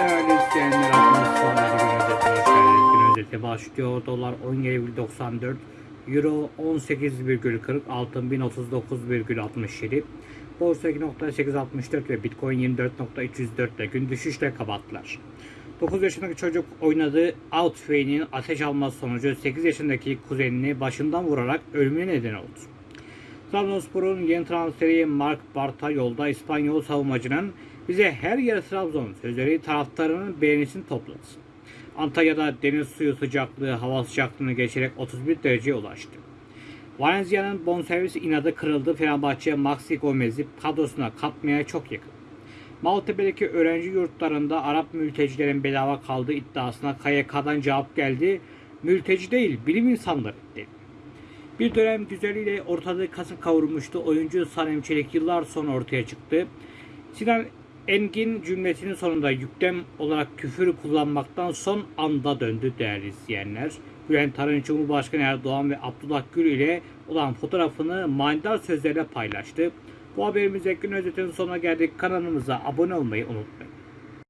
Değerli izleyenler, Akmış Sonları Gün Özetine geldiniz. Gün özeti başlıyor. Dolar 17,94, Euro 18,40, altın 1039,67, Borsa 2.864 ve Bitcoin 24.304 ile gün düşüşle kapattılar. 9 yaşındaki çocuk oynadığı Outway'nin ateş alması sonucu 8 yaşındaki kuzenini başından vurarak ölümüne neden oldu. Trabzonspor'un yeni transferi Mark Barta yolda İspanyol savunmacının bize her yer Trabzon sözleri taraftarının beğenisini topladı. Antalya'da deniz suyu sıcaklığı hava sıcaklığını geçerek 31 dereceye ulaştı. Valencia'nın bonservis inadı kırıldı. Fenerbahçe Maxi Gomez'i kadrosuna katmaya çok yakın. Maltepe'deki öğrenci yurtlarında Arap mültecilerin bedava kaldığı iddiasına KYK'dan cevap geldi. Mülteci değil, bilim insanları dedi. Bir dönem güzeliyle ortalığı kasıp kavurmuştu. Oyuncu Sanem Çelik yıllar sonra ortaya çıktı. Sinan Engin cümlesinin sonunda yüklem olarak küfür kullanmaktan son anda döndü değerli izleyenler. Bülent Arınç Cumhurbaşkanı Erdoğan ve Abdullah Gül ile olan fotoğrafını manidar sözlerle paylaştı. Bu haberimizde gün özetinin sonuna geldik. Kanalımıza abone olmayı unutmayın.